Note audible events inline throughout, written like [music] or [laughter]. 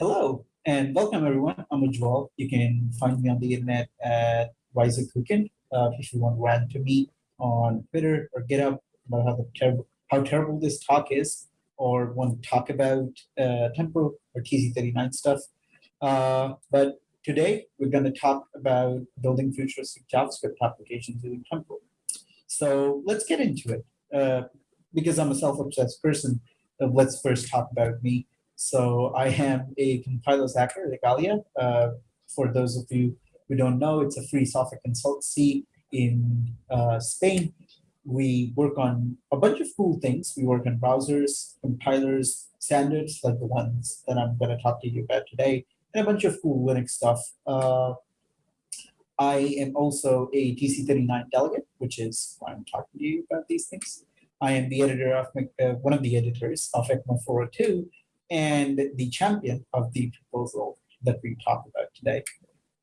Hello and welcome everyone. I'm Ujjwal. You can find me on the internet at Wiser Cookin. Uh, if you want to rant to me on Twitter or GitHub about how, terrible, how terrible this talk is, or want to talk about uh, Temporal or TC39 stuff. Uh, but today we're going to talk about building futuristic JavaScript applications using Temporal. So let's get into it. Uh, because I'm a self-obsessed person, uh, let's first talk about me. So I am a compiler's hacker at Igalia. Uh, for those of you who don't know, it's a free software consultancy in uh, Spain. We work on a bunch of cool things. We work on browsers, compilers, standards like the ones that I'm going to talk to you about today, and a bunch of cool Linux stuff. Uh, I am also a TC39 delegate, which is why I'm talking to you about these things. I am the editor of uh, one of the editors of ECMA 402, and the champion of the proposal that we talked about today,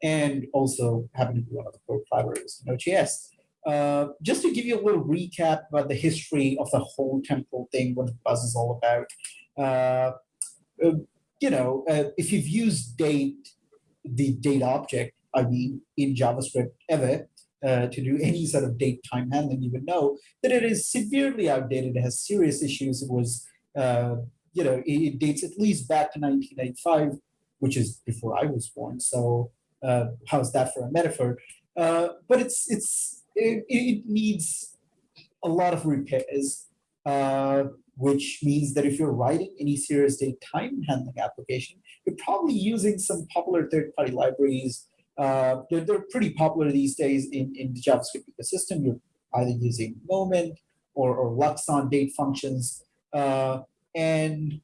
and also happen to be one of the core collaborators in Node.js. Uh, just to give you a little recap about the history of the whole temporal thing, what the buzz is all about. Uh, uh, you know, uh, if you've used date, the date object, I mean, in JavaScript ever, uh, to do any sort of date time handling, you would know that it is severely outdated. It has serious issues. It was uh, you know, it dates at least back to 1995, which is before I was born. So uh, how's that for a metaphor? Uh, but it's it's it, it, needs a lot of repairs, uh, which means that if you're writing any serious date time handling application, you're probably using some popular third-party libraries. Uh, they're, they're pretty popular these days in, in the JavaScript ecosystem. You're either using Moment or, or Luxon date functions. And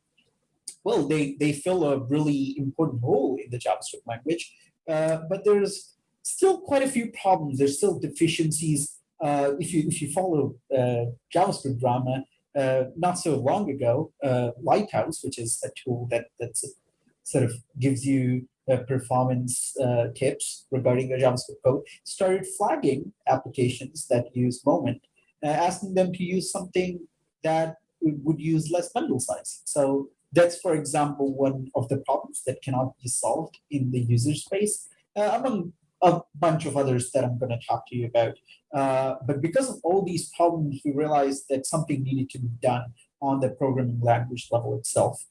well, they, they fill a really important role in the JavaScript language, uh, but there's still quite a few problems. There's still deficiencies. Uh, if you if you follow uh, JavaScript drama, uh, not so long ago, uh, Lighthouse, which is a tool that that sort of gives you uh, performance tips regarding your JavaScript code, started flagging applications that use Moment, asking them to use something that would use less bundle size. So that's, for example, one of the problems that cannot be solved in the user space, uh, among a bunch of others that I'm going to talk to you about. Uh, but because of all these problems, we realized that something needed to be done on the programming language level itself.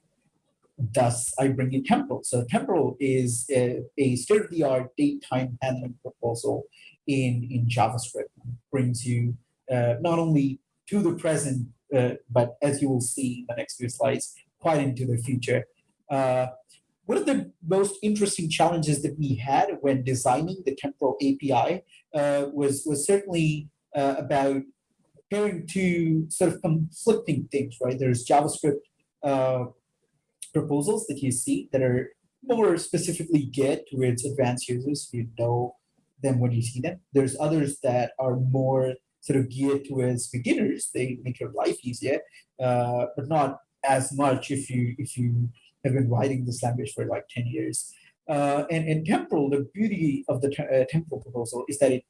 Thus, I bring in Temporal. So Temporal is a, a state-of-the-art date time handling proposal in, in JavaScript. It brings you uh, not only to the present uh, but as you will see in the next few slides, quite into the future. Uh, one of the most interesting challenges that we had when designing the temporal API uh, was, was certainly uh, about pairing two sort of conflicting things, right? There's JavaScript uh, proposals that you see that are more specifically geared towards advanced users. You know them when you see them. There's others that are more sort of geared towards beginners. They make your life easier, uh, but not as much if you if you have been writing this language for like 10 years. Uh, and temporal, the beauty of the uh, temporal proposal is that it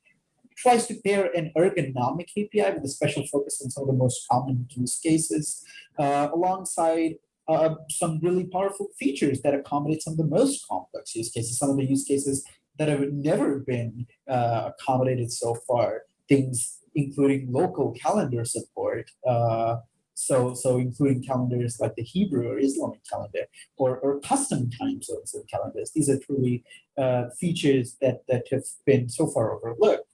tries to pair an ergonomic API with a special focus on some of the most common use cases, uh, alongside uh, some really powerful features that accommodate some of the most complex use cases, some of the use cases that have never been uh, accommodated so far. Things including local calendar support. Uh, so, so including calendars like the Hebrew or Islamic calendar or, or custom time zones of calendars. These are truly uh, features that, that have been so far overlooked.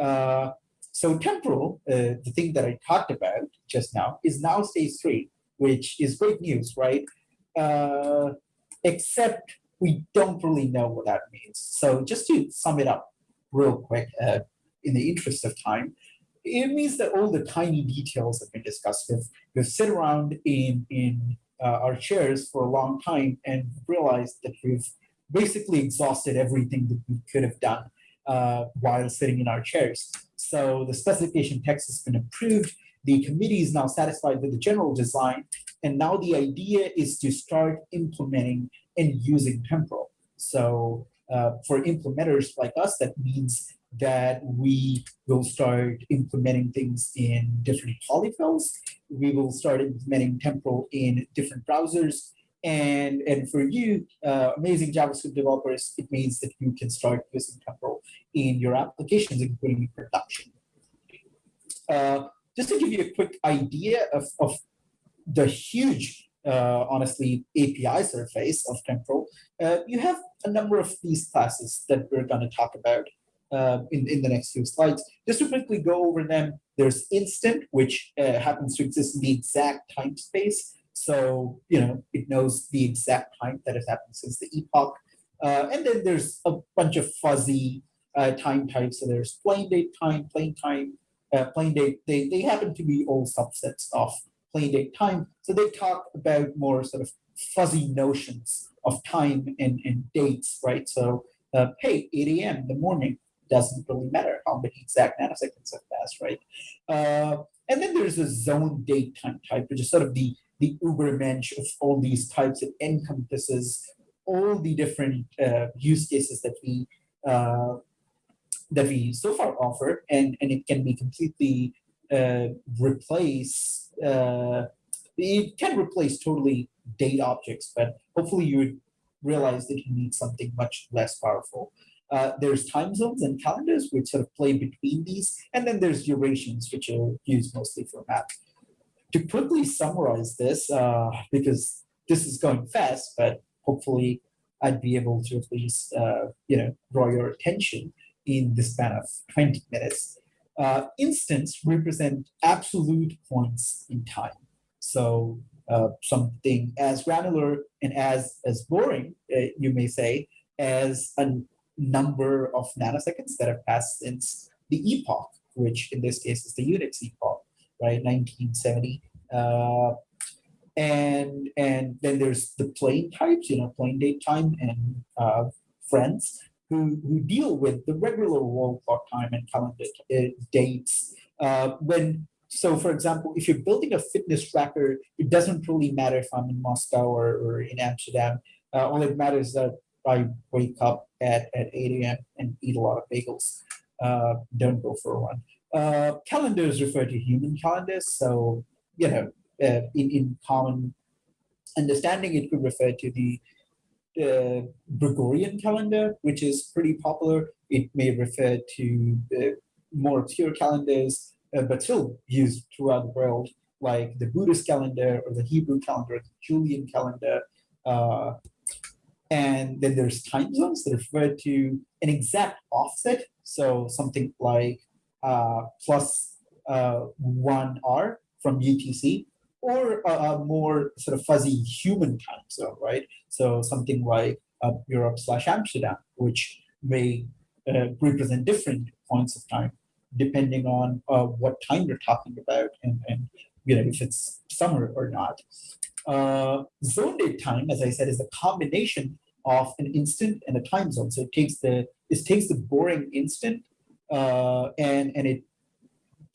Uh, so temporal, uh, the thing that I talked about just now, is now stage three, which is great news, right? Uh, except we don't really know what that means. So just to sum it up real quick, uh, in the interest of time, it means that all the tiny details have been discussed. We've, we've sit around in, in uh, our chairs for a long time and realized that we've basically exhausted everything that we could have done uh, while sitting in our chairs. So the specification text has been approved. The committee is now satisfied with the general design. And now the idea is to start implementing and using temporal. So uh, for implementers like us, that means that we will start implementing things in different polyfills. We will start implementing temporal in different browsers. And, and for you, uh, amazing JavaScript developers, it means that you can start using Temporal in your applications, including production. Uh, just to give you a quick idea of, of the huge, uh, honestly, API surface of Temporal, uh, you have a number of these classes that we're going to talk about uh, in, in the next few slides. Just to quickly go over them, there's instant, which uh, happens to exist in the exact time space. So, you know, it knows the exact time that has happened since the epoch. Uh, and then there's a bunch of fuzzy uh, time types. So there's plain date time, plain time, uh, plain date. They, they happen to be all subsets of plain date time. So they talk about more sort of fuzzy notions of time and, and dates, right? So, hey, 8 a.m. the morning doesn't really matter how many exact nanoseconds have passed, right? Uh, and then there's a zone date time type, which is sort of the, the ubermensch of all these types. It encompasses all the different uh, use cases that we uh, that we so far offer, and, and it can be completely uh, replace, uh, it can replace totally date objects, but hopefully you realize that you need something much less powerful. Uh, there's time zones and calendars which sort of play between these, and then there's durations which are used mostly for map. To quickly summarize this, uh, because this is going fast, but hopefully I'd be able to at least uh, you know draw your attention in the span of 20 minutes. Uh, represent absolute points in time. So uh, something as granular and as as boring, uh, you may say, as a number of nanoseconds that have passed since the epoch, which in this case is the Unix epoch, right, 1970. Uh, and and then there's the plain types, you know, plain date time and uh, friends who, who deal with the regular wall clock time and calendar uh, dates. Uh, when so, for example, if you're building a fitness tracker, it doesn't really matter if I'm in Moscow or, or in Amsterdam. Uh, all it matters that I wake up at, at 8 a.m. and eat a lot of bagels. Uh, don't go for a run. Uh, calendars refer to human calendars. So, you know, uh, in, in common understanding, it could refer to the uh, Gregorian calendar, which is pretty popular. It may refer to uh, more obscure calendars, uh, but still used throughout the world, like the Buddhist calendar or the Hebrew calendar, the Julian calendar. And then there's time zones that refer to an exact offset. So something like uh, plus uh, one R from UTC or a, a, more sort of fuzzy human time zone, right? So something like uh, Europe slash Amsterdam, which may uh, represent different points of time depending on uh, what time you're talking about and, and you know if it's summer or not. Uh, zone date time, as I said, is a combination of an instant and a time zone. So it takes the it takes the boring instant uh, and and it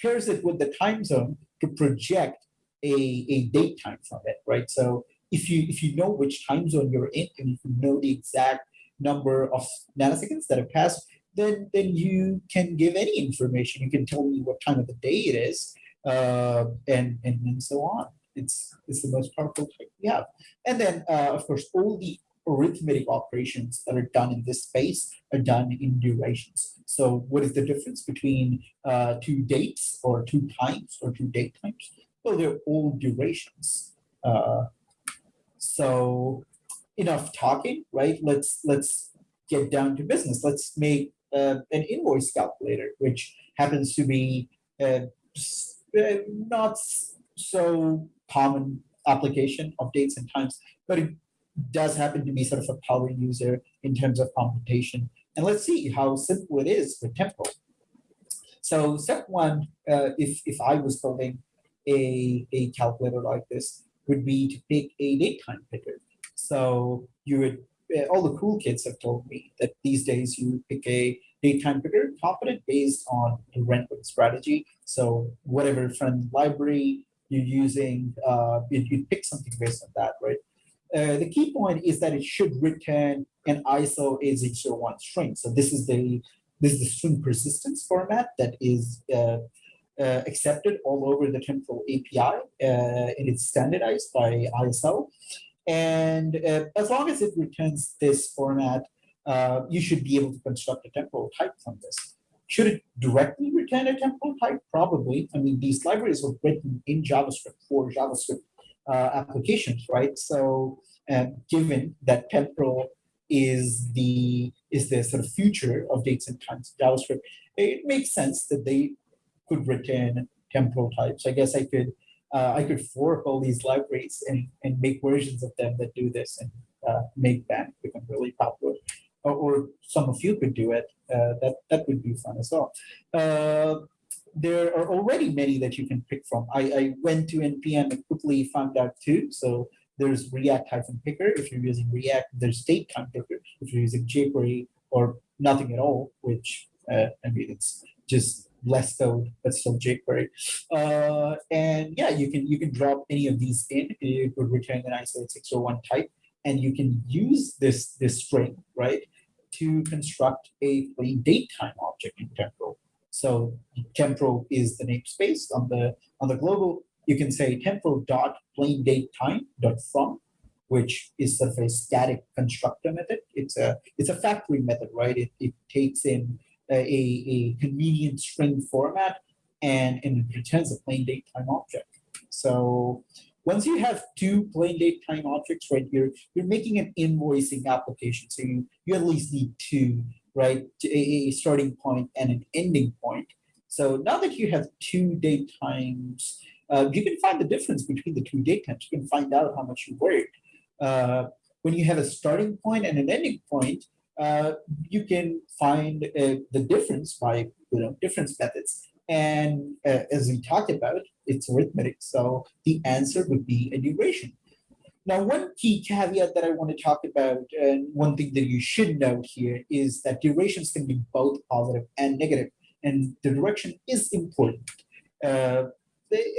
pairs it with the time zone to project a, a date time from it, right? So if you if you know which time zone you're in and if you know the exact number of nanoseconds that have passed, then then you can give any information. You can tell me what time of the day it is, uh, and, and and so on. It's it's the most powerful type we have. And then uh, of course all the arithmetic operations that are done in this space are done in durations. So what is the difference between uh, two dates or two times or two date times? Well, they're all durations. Uh, so enough talking, right? Let's let's get down to business. Let's make uh, an invoice calculator, which happens to be uh, uh, not so common application of dates and times, but it does happen to be sort of a power user in terms of computation. And let's see how simple it is for Temporal. So step one, uh, if, if I was building a, a calculator like this, would be to pick a date time picker. So you would, uh, all the cool kids have told me that these days you pick a date time picker competent based on a rendering strategy. So whatever friend library you're using, uh, you, you pick something based on that, right? Uh, the key point is that it should return an ISO 8601 string. So this is the this is the string persistence format that is uh, uh, accepted all over the Temporal API, uh, and it's standardized by ISO. And uh, as long as it returns this format, uh, you should be able to construct a temporal type from this. Should it directly return a temporal type? Probably. I mean, these libraries were written in JavaScript for JavaScript uh, applications, right? So uh, given that temporal is the is the sort of future of dates and times in JavaScript, it makes sense that they could return temporal types. I guess I could uh, I could fork all these libraries and, and make versions of them that do this and uh, make them become really popular. Or, or, some of you could do it. Uh, that that would be fun as well. Uh, there are already many that you can pick from. I, I went to npm and quickly found out two. So there's React hyphen picker if you're using React. There's date time picker if you're using jQuery or nothing at all, which uh, I mean it's just less code, but still jQuery. Uh, and yeah, you can you can drop any of these in. It would return an ISO 8601 type, and you can use this this string right to construct a plain date time object in temporal. So temporal is the namespace on the on the global. You can say temporal dot plain date time dot from, which is sort of a static constructor method. It's a it's a factory method, right? It it takes in a, a convenient string format and, and it returns a plain date time object. So once you have two plain date time objects right here, you're making an invoicing application. So you, you at least need two, right? A, starting point and an ending point. So now that you have two date times, uh, you can find the difference between the two date times. You can find out how much you worked. Uh, when you have a starting point and an ending point, uh, you can find uh, the difference by you know difference methods. And uh, as we talked about, it's arithmetic. So the answer would be a duration. Now, one key caveat that I want to talk about, and one thing that you should note here is that durations can be both positive and negative, and the direction is important. Uh,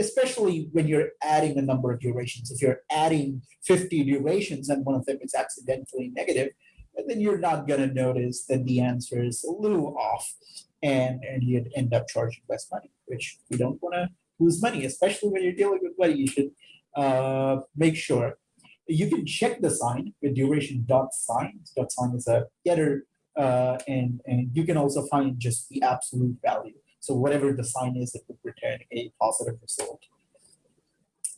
especially when you're adding a number of durations. If you're adding 50 durations and one of them is accidentally negative, negative, then you're not going to notice that the answer is a little off and, and you'd end up charging less money, which we don't want to lose money, especially when you're dealing with money. You should uh, make sure you can check the sign with duration dot sign. Dot sign is a getter, uh, and, and you can also find just the absolute value. So whatever the sign is, it would return a positive result.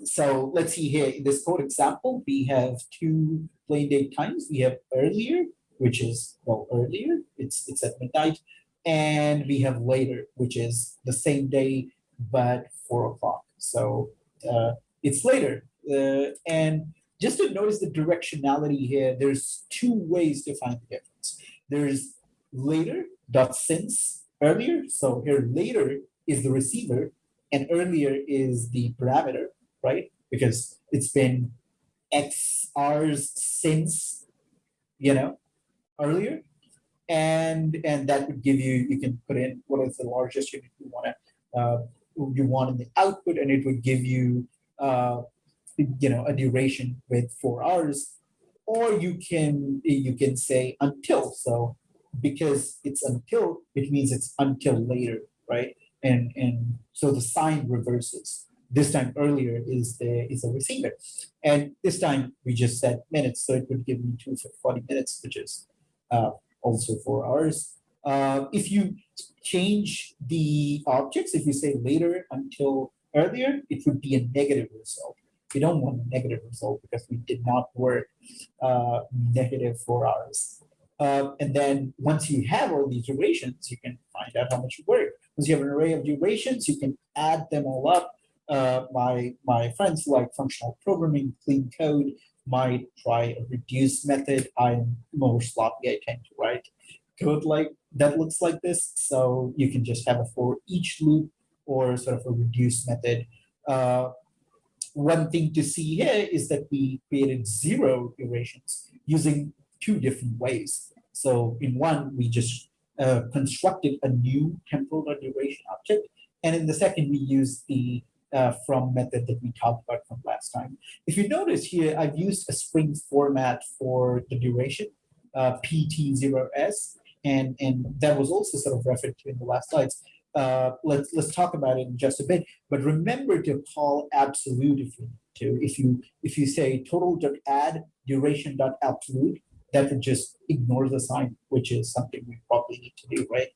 So let's see here in this code example, we have two plain date times. We have earlier, which is, well, earlier, it's, it's at midnight. And we have later, which is the same day, but four o'clock. So uh, it's later. Uh, and just to notice the directionality here, there's two ways to find the difference. There's later dot since earlier. So here later is the receiver and earlier is the parameter right? Because it's been X hours since, you know, earlier. And and that would give you, you can put in what is the largest unit you want to, uh, you want in the output, and it would give you, uh, you know, a duration with four hours. Or you can you can say until. So because it's until, it means it's until later, right? And and so the sign reverses this time earlier is the is a receiver. And this time we just said minutes, so it would give me two for 40 minutes, which is uh, also four hours. Uh, if you change the objects, if you say later until earlier, it would be a negative result. We don't want a negative result because we did not work uh, negative four hours. Uh, and then once you have all these durations, you can find out how much you work. Once you have an array of durations, you can add them all up uh, my, my friends like functional programming, clean code, might try a reduce method. I'm more sloppy, I tend to write code like that looks like this. So you can just have a for each loop or sort of a reduce method. Uh, one thing to see here is that we created zero iterations using two different ways. So in one, we just uh, constructed a new temporal duration object. And in the second, we used the uh, from method that we talked about from last time. If you notice here, I've used a Spring format for the duration, uh, PT0S, and, and that was also sort of referred to in the last slides. uh, let's let's talk about it in just a bit. But remember to call absolute if you need to. If you if you say total dot add duration dot absolute, that would just ignore the sign, which is something we probably need to do, right?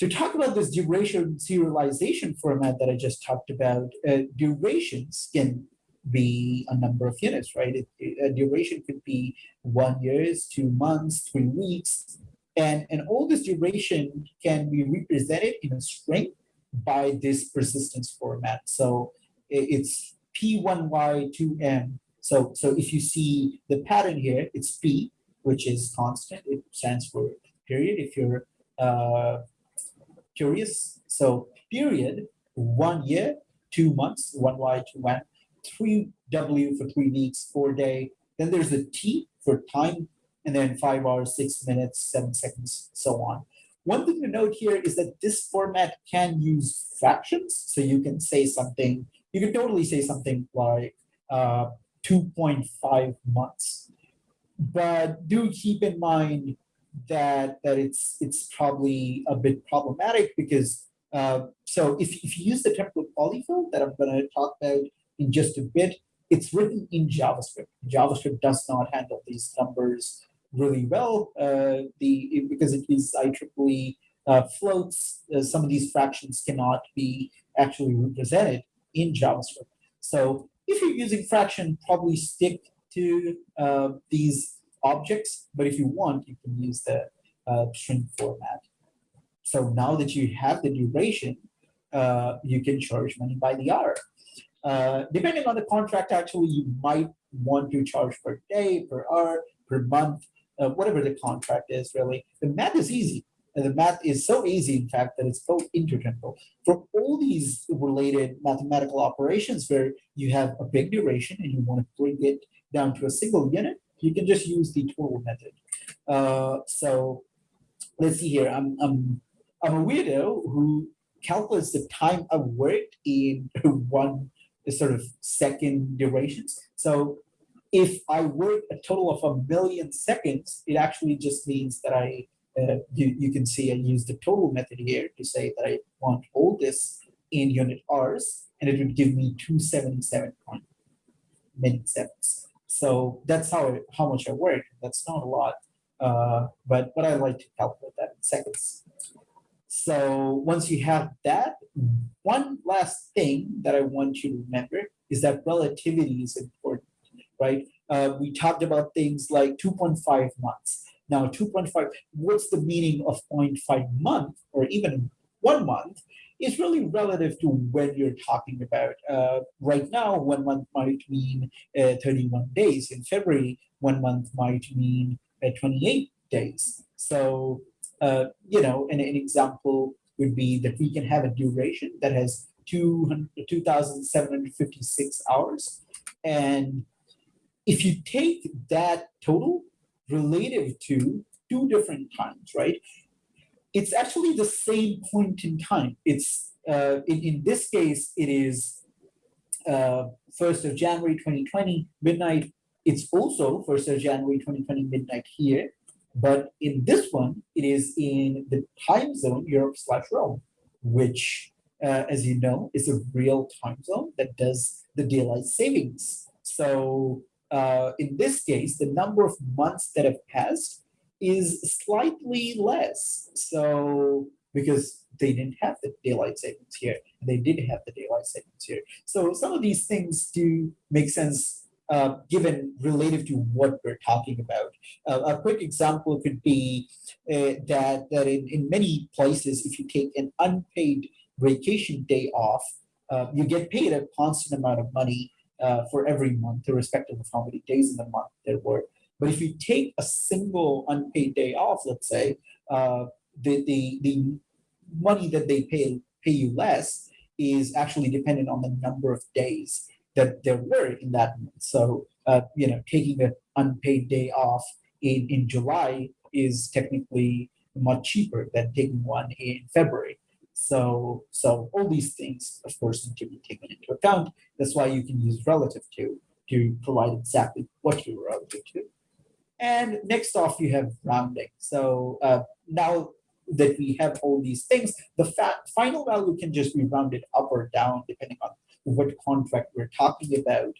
To talk about this duration serialization format that I just talked about, uh, durations can be a number of units, right? It, it- a duration could be one years, two months, three weeks, and, and all this duration can be represented in a string by this persistence format. So i- it's P1Y2M. So, so if you see the pattern here, it's P, which is constant. It stands for period if you're uh, curious. So period, one year, two months, one Y, two M, three W for three weeks, four day. Then there's a T for time, and then five hours, six minutes, seven seconds, so on. One thing to note here is that this format can use fractions. So you can say something, you can totally say something like uh, 2.5 months. But do keep in mind that, that it's, it's probably a bit problematic because uh, so if, if you use the Temporal polyfill that I'm going to talk about in just a bit, it's written in JavaScript. JavaScript does not handle these numbers really well uh, the because it is IEEE uh, floats. Uh, some of these fractions cannot be actually represented in JavaScript. So if you're using fraction, probably stick to uh, these objects. But if you want, you can use the uh, string format. So now that you have the duration, uh, you can charge money by the hour. Uh, depending on the contract, actually, you might want to charge per day, per hour, per month, uh, whatever the contract is, really. The math is easy. And the math is so easy, in fact, that it's both interchangeable. For all these related mathematical operations where you have a big duration and you want to bring it down to a single unit, you can just use the total method. Uh, so let's see here. I'm, I'm, I'm a weirdo who calculates the time I worked in [laughs] one sort of second durations. So if I work a total of a million seconds, it actually just means that I, uh, you, you can see I use the total method here to say that I want all this in unit hours, and it would give me 277 minutes seconds. So that's how, how much I work. That's not a lot, uh, but, but I like to calculate that in seconds. So once you have that, one last thing that I want you to remember is that relativity is important, right? Uh, we talked about things like 2.5 months. Now, 2.5, what's the meaning of 0.5 month or even one month is really relative to when you're talking about. Uh, right now, one month might mean uh, 31 days. In February, one month might mean uh, 28 days. So uh, you know, an, an example would be that we can have a duration that has 200 2,756 hours. And if you take that total relative to two different times, right? It's actually the same point in time. It's, uh, in, in this case, it is uh, 1st of January 2020, midnight. It's also 1st of January 2020, midnight here. But in this one, it is in the time zone Europe slash Rome, which, uh, as you know, is a real time zone that does the daylight savings. So uh, in this case, the number of months that have passed is slightly less. So because they didn't have the daylight savings here, they did have the daylight savings here. So some of these things do make sense uh, given relative to what we're talking about. Uh, a quick example could be uh, that, that in, in many places, if you take an unpaid vacation day off, uh, you get paid a constant amount of money uh, for every month, irrespective of how many days in the month there were. But if you take a single unpaid day off, let's say, uh, the, the, the money that they pay, pay you less is actually dependent on the number of days that there were in that month. So, uh, you know, taking an unpaid day off in, in July is technically much cheaper than taking one in February. So, so all these things, of course, need to be taken into account. That's why you can use relative to to provide exactly what you're relative to. And next off, you have rounding. So uh, now that we have all these things, the fa- final value can just be rounded up or down depending on what contract we're talking about.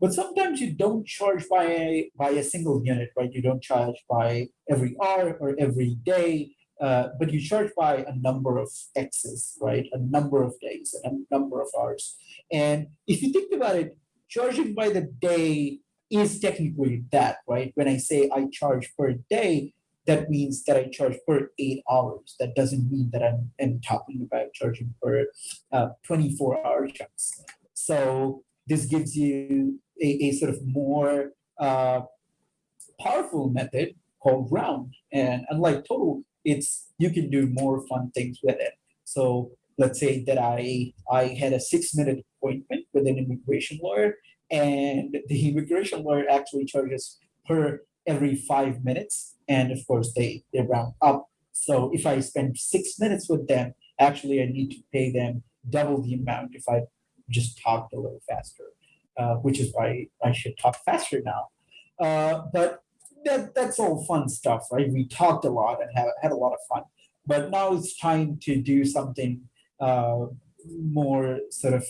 But sometimes you don't charge by a, by a single unit, right? You don't charge by every hour or every day, uh, but you charge by a number of X's, right? A number of days and a number of hours. And if you think about it, charging by the day is technically that, right? When I say I charge per day, that means that I charge per eight hours. That doesn't mean that I'm, I'm talking about charging per uh, 24 hour chunks. So this gives you a, a sort of more uh, powerful method called round. And unlike total, it's you can do more fun things with it. So let's say that I I had a six minute appointment with an immigration lawyer, and the immigration lawyer actually charges per every five minutes, and of course they they round up. So if I spend six minutes with them, actually I need to pay them double the amount if I just talked a little faster, uh, which is why I should talk faster now. Uh, but that that's all fun stuff, right? We talked a lot and had, had a lot of fun, but now it's time to do something uh, more sort of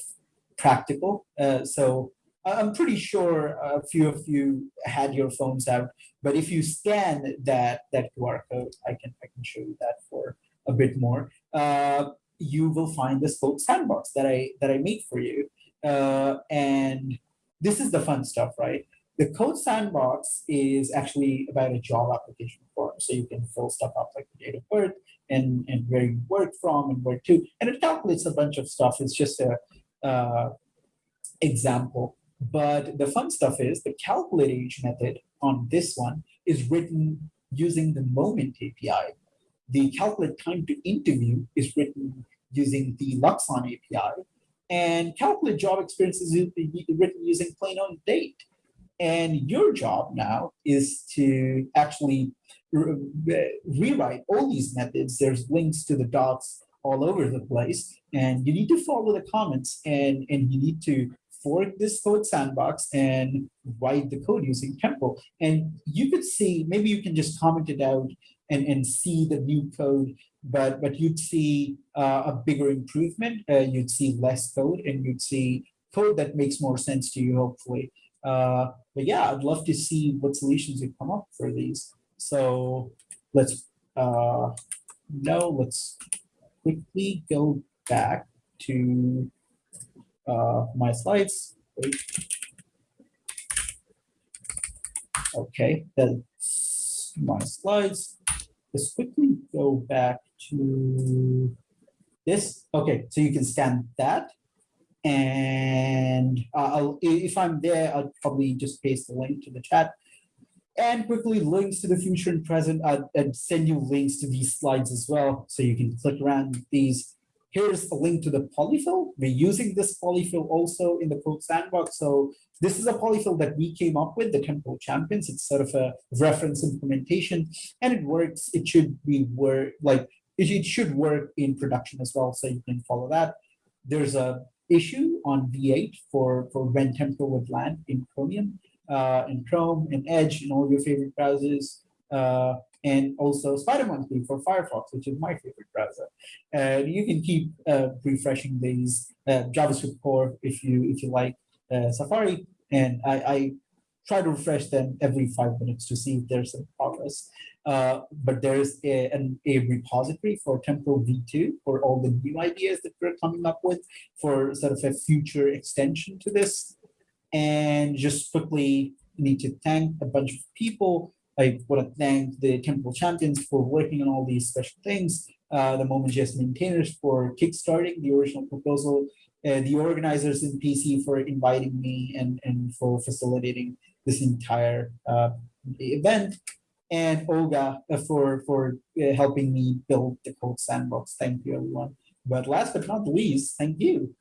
practical. Uh, so I'm pretty sure a few of you had your phones out, but if you scan that that QR code, I can I can show you that for a bit more. Uh, you will find the code sandbox that I that I made for you, uh, and this is the fun stuff, right? The code sandbox is actually about a job application form. So you can fill stuff up like the date of birth and, and where you work from and where to. And it calculates a bunch of stuff. It's just a uh, example. But the fun stuff is the calculate age method on this one is written using the moment API. The calculate time to interview is written using the Luxon API. And calculate job experience is written using plain on date. And your job now is to actually re rewrite all these methods. There's links to the docs all over the place. And you need to follow the comments and, and you need to fork this code sandbox and write the code using Temporal. And you could see, maybe you can just comment it out and, and see the new code, but, but you'd see uh, a bigger improvement. Uh, you'd see less code and you'd see code that makes more sense to you, hopefully. Uh, but yeah, I'd love to see what solutions you come up for these. So let's uh, no, let's quickly go back to my slides. Okay, that's my slides. Let's quickly go back to this. Okay, so you can scan that. And uh, I'll, if I'm there, I'll probably just paste the link to the chat. And quickly links to the future and present uh, and send you links to these slides as well. So you can click around these. Here's a link to the polyfill. We're using this polyfill also in the code sandbox. So this is a polyfill that we came up with, the Temporal Champions. It's sort of a reference implementation and it works. It should be work like it, should work in production as well. So you can follow that. There's a issue on V8 for, for when Temporal would land in Chromium, uh, in Chrome, in Edge, in all your favorite browsers, uh, and also SpiderMonkey for Firefox, which is my favorite browser. And you can keep uh, refreshing these uh, JavaScript core if you if you like uh, Safari. And I, I try to refresh them every five minutes to see if there's some progress. Uh, but there's a, an, a repository for Temporal V2 for all the new ideas that we're coming up with for sort of a future extension to this. And just quickly need to thank a bunch of people. I want to thank the Temporal champions for working on all these special things, uh, the Moment.js maintainers for kickstarting the original proposal, uh, the organizers in PC for inviting me and, and for facilitating this entire uh, event and Olga uh, for, for uh, helping me build the code sandbox. Thank you, everyone. But last but not least, thank you.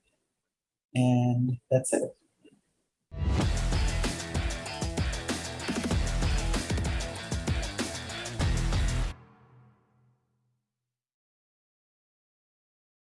And that's it.